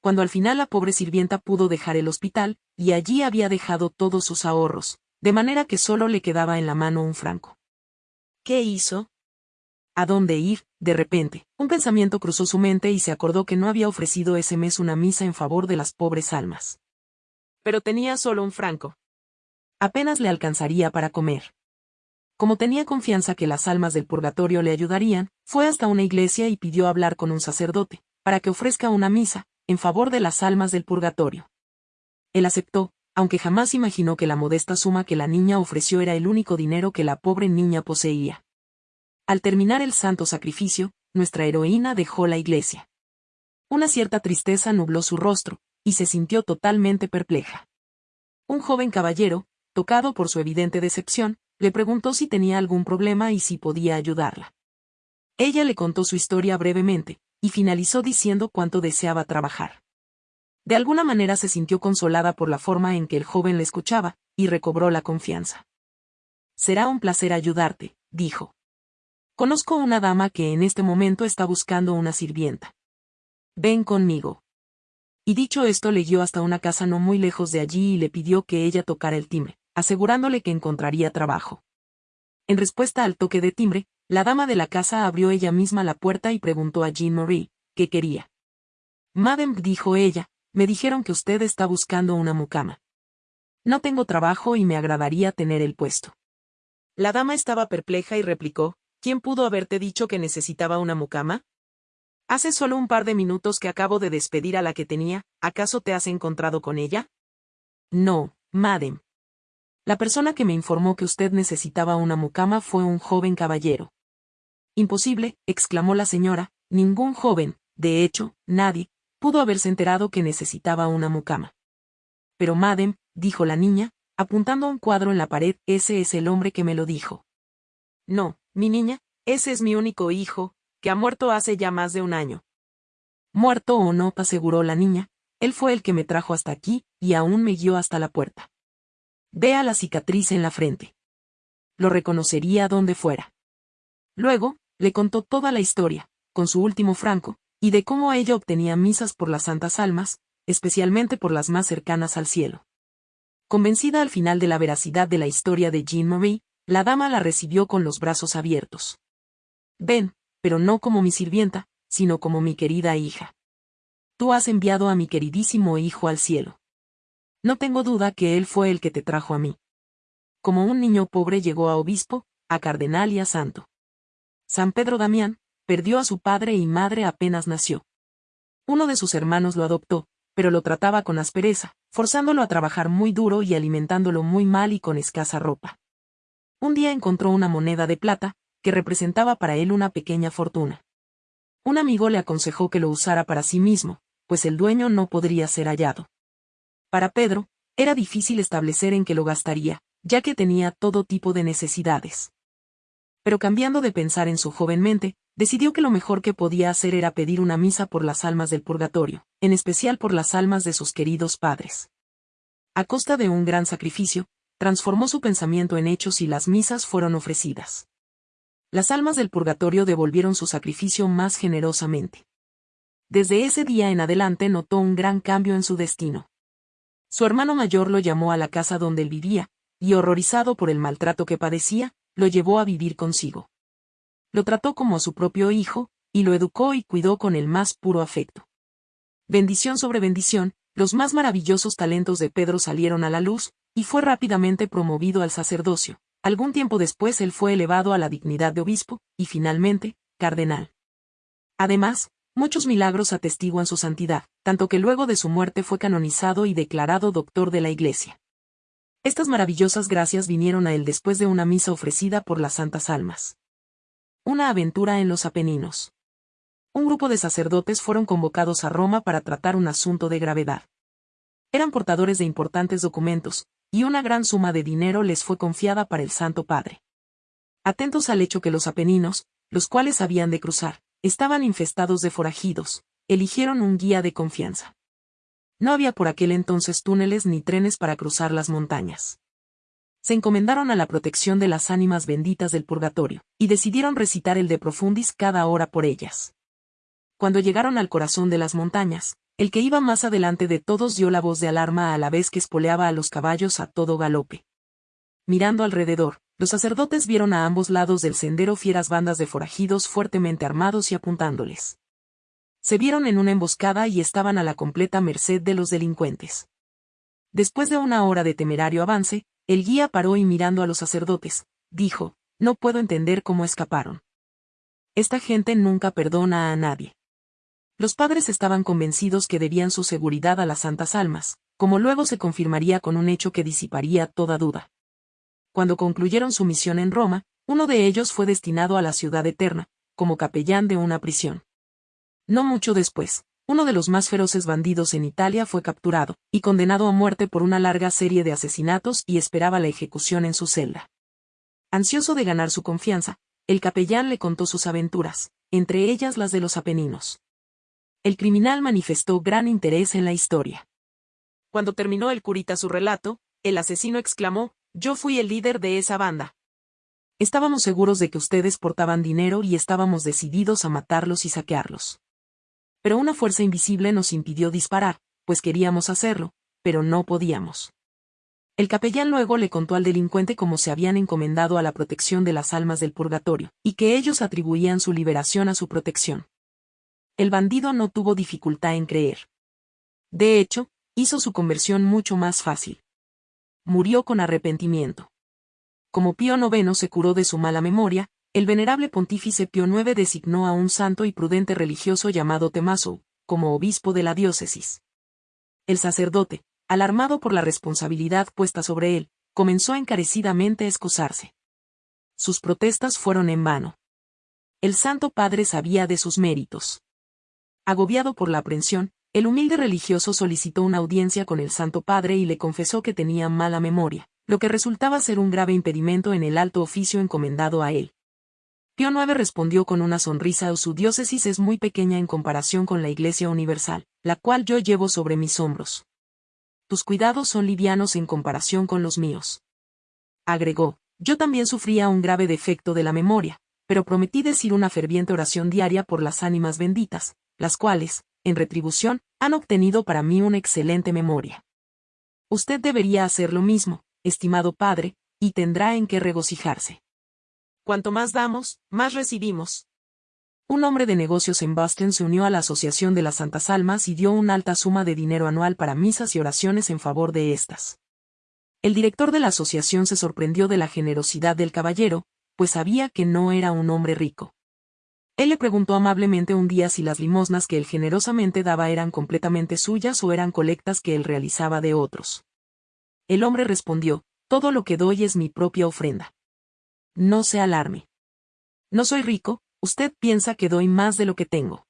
Cuando al final la pobre sirvienta pudo dejar el hospital, y allí había dejado todos sus ahorros, de manera que solo le quedaba en la mano un franco. ¿Qué hizo? ¿A dónde ir? De repente, un pensamiento cruzó su mente y se acordó que no había ofrecido ese mes una misa en favor de las pobres almas. Pero tenía solo un franco. Apenas le alcanzaría para comer. Como tenía confianza que las almas del purgatorio le ayudarían, fue hasta una iglesia y pidió hablar con un sacerdote, para que ofrezca una misa, en favor de las almas del purgatorio. Él aceptó, aunque jamás imaginó que la modesta suma que la niña ofreció era el único dinero que la pobre niña poseía. Al terminar el santo sacrificio, nuestra heroína dejó la iglesia. Una cierta tristeza nubló su rostro, y se sintió totalmente perpleja. Un joven caballero, tocado por su evidente decepción, le preguntó si tenía algún problema y si podía ayudarla. Ella le contó su historia brevemente, y finalizó diciendo cuánto deseaba trabajar. De alguna manera se sintió consolada por la forma en que el joven le escuchaba, y recobró la confianza. Será un placer ayudarte, dijo. Conozco una dama que en este momento está buscando una sirvienta. Ven conmigo. Y dicho esto le guió hasta una casa no muy lejos de allí y le pidió que ella tocara el timbre, asegurándole que encontraría trabajo. En respuesta al toque de timbre, la dama de la casa abrió ella misma la puerta y preguntó a Jean Marie, ¿qué quería? Madame, dijo ella, me dijeron que usted está buscando una mucama. No tengo trabajo y me agradaría tener el puesto. La dama estaba perpleja y replicó, ¿quién pudo haberte dicho que necesitaba una mucama? Hace solo un par de minutos que acabo de despedir a la que tenía, ¿acaso te has encontrado con ella? No, madame. La persona que me informó que usted necesitaba una mucama fue un joven caballero. Imposible, exclamó la señora, ningún joven, de hecho, nadie, pudo haberse enterado que necesitaba una mucama. Pero madem, dijo la niña, apuntando a un cuadro en la pared, ese es el hombre que me lo dijo. No, mi niña, ese es mi único hijo, que ha muerto hace ya más de un año. Muerto o no, aseguró la niña, él fue el que me trajo hasta aquí, y aún me guió hasta la puerta. Vea la cicatriz en la frente. Lo reconocería donde fuera. Luego, le contó toda la historia, con su último franco, y de cómo ella obtenía misas por las santas almas, especialmente por las más cercanas al cielo. Convencida al final de la veracidad de la historia de Jean Marie, la dama la recibió con los brazos abiertos. Ven, pero no como mi sirvienta, sino como mi querida hija. Tú has enviado a mi queridísimo hijo al cielo. No tengo duda que él fue el que te trajo a mí. Como un niño pobre llegó a obispo, a cardenal y a santo. San Pedro Damián, perdió a su padre y madre apenas nació. Uno de sus hermanos lo adoptó, pero lo trataba con aspereza, forzándolo a trabajar muy duro y alimentándolo muy mal y con escasa ropa. Un día encontró una moneda de plata, que representaba para él una pequeña fortuna. Un amigo le aconsejó que lo usara para sí mismo, pues el dueño no podría ser hallado. Para Pedro, era difícil establecer en qué lo gastaría, ya que tenía todo tipo de necesidades. Pero cambiando de pensar en su joven mente, decidió que lo mejor que podía hacer era pedir una misa por las almas del purgatorio, en especial por las almas de sus queridos padres. A costa de un gran sacrificio, transformó su pensamiento en hechos y las misas fueron ofrecidas. Las almas del purgatorio devolvieron su sacrificio más generosamente. Desde ese día en adelante notó un gran cambio en su destino. Su hermano mayor lo llamó a la casa donde él vivía, y horrorizado por el maltrato que padecía, lo llevó a vivir consigo lo trató como a su propio hijo, y lo educó y cuidó con el más puro afecto. Bendición sobre bendición, los más maravillosos talentos de Pedro salieron a la luz, y fue rápidamente promovido al sacerdocio. Algún tiempo después él fue elevado a la dignidad de obispo, y finalmente, cardenal. Además, muchos milagros atestiguan su santidad, tanto que luego de su muerte fue canonizado y declarado doctor de la Iglesia. Estas maravillosas gracias vinieron a él después de una misa ofrecida por las santas almas. Una aventura en los Apeninos. Un grupo de sacerdotes fueron convocados a Roma para tratar un asunto de gravedad. Eran portadores de importantes documentos, y una gran suma de dinero les fue confiada para el Santo Padre. Atentos al hecho que los Apeninos, los cuales habían de cruzar, estaban infestados de forajidos, eligieron un guía de confianza. No había por aquel entonces túneles ni trenes para cruzar las montañas se encomendaron a la protección de las ánimas benditas del purgatorio, y decidieron recitar el de profundis cada hora por ellas. Cuando llegaron al corazón de las montañas, el que iba más adelante de todos dio la voz de alarma a la vez que espoleaba a los caballos a todo galope. Mirando alrededor, los sacerdotes vieron a ambos lados del sendero fieras bandas de forajidos fuertemente armados y apuntándoles. Se vieron en una emboscada y estaban a la completa merced de los delincuentes. Después de una hora de temerario avance, el guía paró y mirando a los sacerdotes, dijo, no puedo entender cómo escaparon. Esta gente nunca perdona a nadie. Los padres estaban convencidos que debían su seguridad a las santas almas, como luego se confirmaría con un hecho que disiparía toda duda. Cuando concluyeron su misión en Roma, uno de ellos fue destinado a la ciudad eterna, como capellán de una prisión. No mucho después, uno de los más feroces bandidos en Italia fue capturado, y condenado a muerte por una larga serie de asesinatos y esperaba la ejecución en su celda. Ansioso de ganar su confianza, el capellán le contó sus aventuras, entre ellas las de los Apeninos. El criminal manifestó gran interés en la historia. Cuando terminó el curita su relato, el asesino exclamó, yo fui el líder de esa banda. Estábamos seguros de que ustedes portaban dinero y estábamos decididos a matarlos y saquearlos. Pero una fuerza invisible nos impidió disparar, pues queríamos hacerlo, pero no podíamos. El capellán luego le contó al delincuente cómo se habían encomendado a la protección de las almas del purgatorio, y que ellos atribuían su liberación a su protección. El bandido no tuvo dificultad en creer. De hecho, hizo su conversión mucho más fácil. Murió con arrepentimiento. Como Pío IX se curó de su mala memoria, el venerable pontífice Pío IX designó a un santo y prudente religioso llamado Temaso, como obispo de la diócesis. El sacerdote, alarmado por la responsabilidad puesta sobre él, comenzó encarecidamente a excusarse. Sus protestas fueron en vano. El Santo Padre sabía de sus méritos. Agobiado por la aprensión, el humilde religioso solicitó una audiencia con el Santo Padre y le confesó que tenía mala memoria, lo que resultaba ser un grave impedimento en el alto oficio encomendado a él. Pío IX respondió con una sonrisa su diócesis es muy pequeña en comparación con la Iglesia Universal, la cual yo llevo sobre mis hombros tus cuidados son livianos en comparación con los míos. Agregó, yo también sufría un grave defecto de la memoria, pero prometí decir una ferviente oración diaria por las ánimas benditas, las cuales, en retribución, han obtenido para mí una excelente memoria. Usted debería hacer lo mismo, estimado padre, y tendrá en qué regocijarse. Cuanto más damos, más recibimos, un hombre de negocios en Boston se unió a la Asociación de las Santas Almas y dio una alta suma de dinero anual para misas y oraciones en favor de estas. El director de la asociación se sorprendió de la generosidad del caballero, pues sabía que no era un hombre rico. Él le preguntó amablemente un día si las limosnas que él generosamente daba eran completamente suyas o eran colectas que él realizaba de otros. El hombre respondió, todo lo que doy es mi propia ofrenda. No se alarme. No soy rico, usted piensa que doy más de lo que tengo.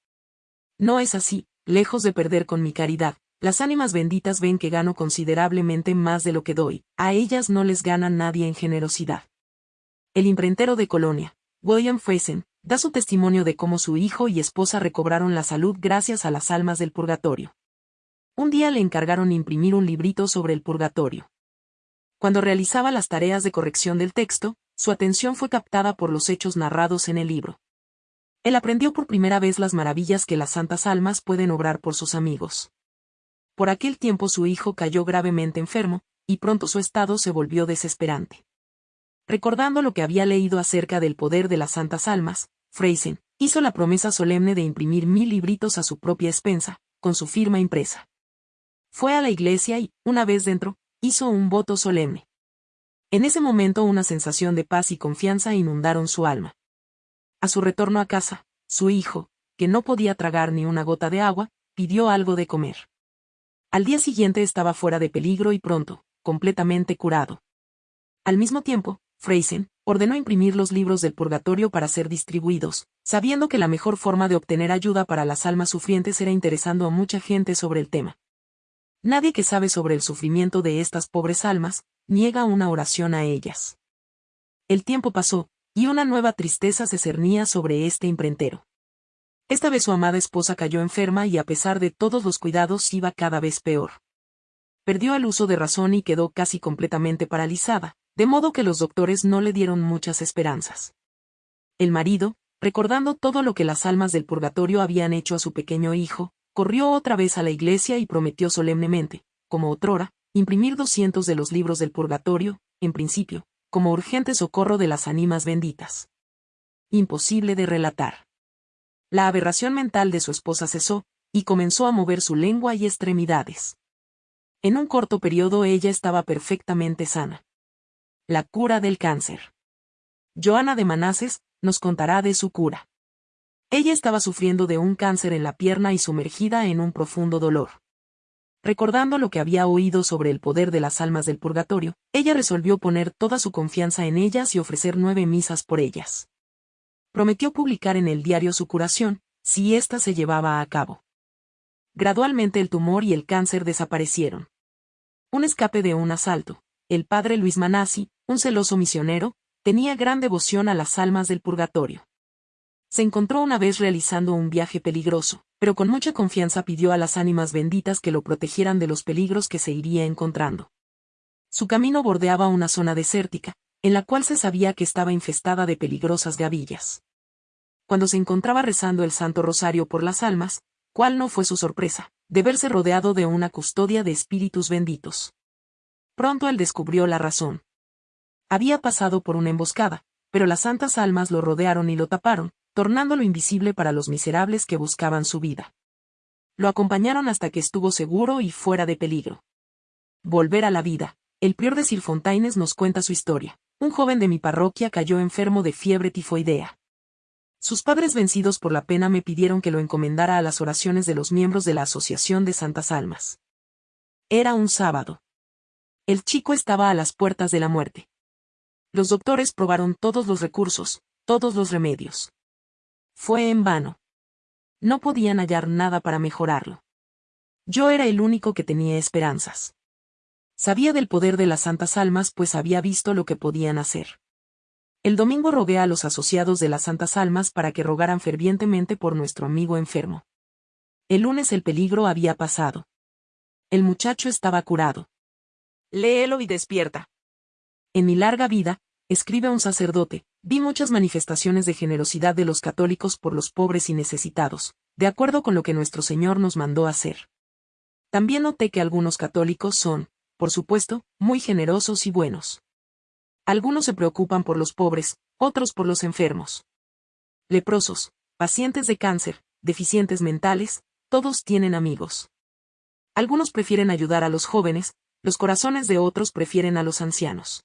No es así, lejos de perder con mi caridad, las ánimas benditas ven que gano considerablemente más de lo que doy, a ellas no les gana nadie en generosidad. El imprentero de Colonia, William Friesen, da su testimonio de cómo su hijo y esposa recobraron la salud gracias a las almas del purgatorio. Un día le encargaron imprimir un librito sobre el purgatorio. Cuando realizaba las tareas de corrección del texto, su atención fue captada por los hechos narrados en el libro. Él aprendió por primera vez las maravillas que las santas almas pueden obrar por sus amigos. Por aquel tiempo su hijo cayó gravemente enfermo, y pronto su estado se volvió desesperante. Recordando lo que había leído acerca del poder de las santas almas, Freisen hizo la promesa solemne de imprimir mil libritos a su propia expensa, con su firma impresa. Fue a la iglesia y, una vez dentro, hizo un voto solemne. En ese momento una sensación de paz y confianza inundaron su alma. A su retorno a casa, su hijo, que no podía tragar ni una gota de agua, pidió algo de comer. Al día siguiente estaba fuera de peligro y pronto, completamente curado. Al mismo tiempo, Freisen ordenó imprimir los libros del purgatorio para ser distribuidos, sabiendo que la mejor forma de obtener ayuda para las almas sufrientes era interesando a mucha gente sobre el tema. Nadie que sabe sobre el sufrimiento de estas pobres almas, niega una oración a ellas. El tiempo pasó, y una nueva tristeza se cernía sobre este imprentero. Esta vez su amada esposa cayó enferma y a pesar de todos los cuidados iba cada vez peor. Perdió el uso de razón y quedó casi completamente paralizada, de modo que los doctores no le dieron muchas esperanzas. El marido, recordando todo lo que las almas del purgatorio habían hecho a su pequeño hijo, corrió otra vez a la iglesia y prometió solemnemente, como otrora, imprimir doscientos de los libros del purgatorio, en principio, como urgente socorro de las ánimas benditas. Imposible de relatar. La aberración mental de su esposa cesó, y comenzó a mover su lengua y extremidades. En un corto periodo ella estaba perfectamente sana. La cura del cáncer. Joana de Manases nos contará de su cura. Ella estaba sufriendo de un cáncer en la pierna y sumergida en un profundo dolor. Recordando lo que había oído sobre el poder de las almas del purgatorio, ella resolvió poner toda su confianza en ellas y ofrecer nueve misas por ellas. Prometió publicar en el diario su curación, si ésta se llevaba a cabo. Gradualmente el tumor y el cáncer desaparecieron. Un escape de un asalto. El padre Luis Manassi, un celoso misionero, tenía gran devoción a las almas del purgatorio. Se encontró una vez realizando un viaje peligroso, pero con mucha confianza pidió a las ánimas benditas que lo protegieran de los peligros que se iría encontrando. Su camino bordeaba una zona desértica, en la cual se sabía que estaba infestada de peligrosas gavillas. Cuando se encontraba rezando el Santo Rosario por las almas, ¿cuál no fue su sorpresa? De verse rodeado de una custodia de espíritus benditos. Pronto él descubrió la razón. Había pasado por una emboscada, pero las santas almas lo rodearon y lo taparon, tornándolo invisible para los miserables que buscaban su vida. Lo acompañaron hasta que estuvo seguro y fuera de peligro. Volver a la vida. El prior de Silfontaines nos cuenta su historia. Un joven de mi parroquia cayó enfermo de fiebre tifoidea. Sus padres vencidos por la pena me pidieron que lo encomendara a las oraciones de los miembros de la Asociación de Santas Almas. Era un sábado. El chico estaba a las puertas de la muerte. Los doctores probaron todos los recursos, todos los remedios. Fue en vano. No podían hallar nada para mejorarlo. Yo era el único que tenía esperanzas. Sabía del poder de las santas almas pues había visto lo que podían hacer. El domingo rogué a los asociados de las santas almas para que rogaran fervientemente por nuestro amigo enfermo. El lunes el peligro había pasado. El muchacho estaba curado. Léelo y despierta. En mi larga vida, escribe un sacerdote, vi muchas manifestaciones de generosidad de los católicos por los pobres y necesitados, de acuerdo con lo que nuestro Señor nos mandó hacer. También noté que algunos católicos son, por supuesto, muy generosos y buenos. Algunos se preocupan por los pobres, otros por los enfermos. Leprosos, pacientes de cáncer, deficientes mentales, todos tienen amigos. Algunos prefieren ayudar a los jóvenes, los corazones de otros prefieren a los ancianos.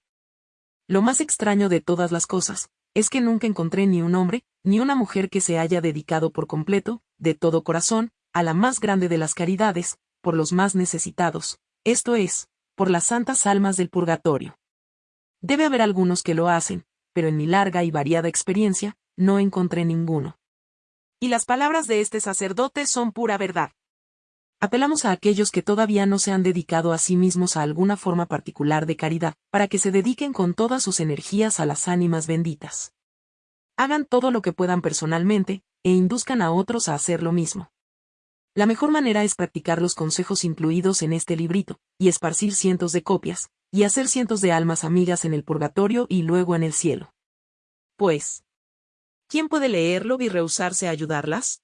Lo más extraño de todas las cosas, es que nunca encontré ni un hombre, ni una mujer que se haya dedicado por completo, de todo corazón, a la más grande de las caridades, por los más necesitados, esto es, por las santas almas del purgatorio. Debe haber algunos que lo hacen, pero en mi larga y variada experiencia, no encontré ninguno. Y las palabras de este sacerdote son pura verdad. Apelamos a aquellos que todavía no se han dedicado a sí mismos a alguna forma particular de caridad, para que se dediquen con todas sus energías a las ánimas benditas. Hagan todo lo que puedan personalmente, e induzcan a otros a hacer lo mismo. La mejor manera es practicar los consejos incluidos en este librito, y esparcir cientos de copias, y hacer cientos de almas amigas en el purgatorio y luego en el cielo. Pues, ¿quién puede leerlo y rehusarse a ayudarlas?